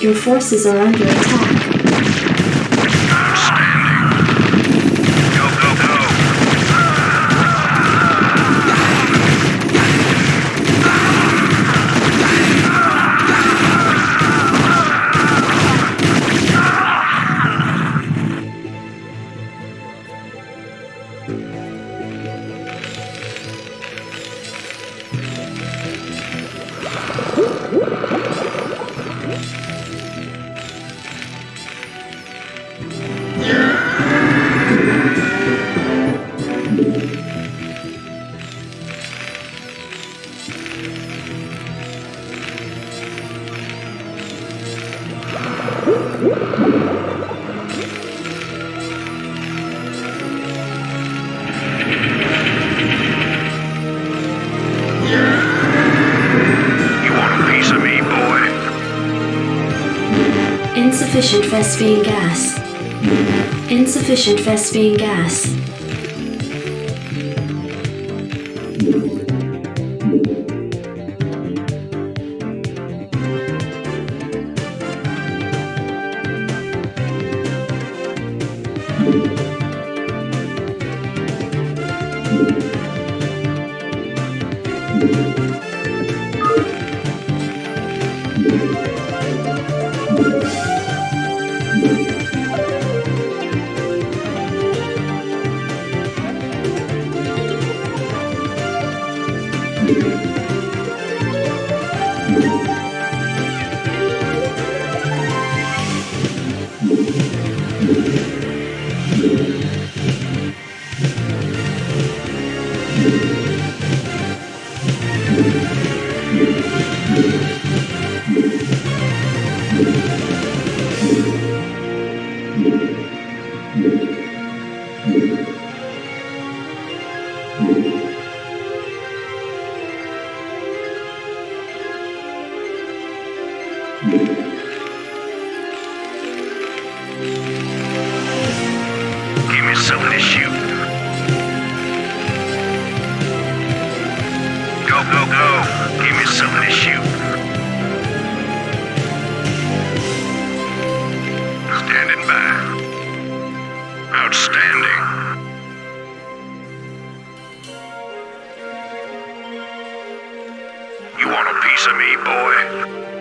Your forces are under attack. Insufficient Vespene gas. Insufficient Vespene gas. Give me something to shoot. Go, go, go. Give me something to shoot. Standing by. Outstanding. You want a piece of me, boy?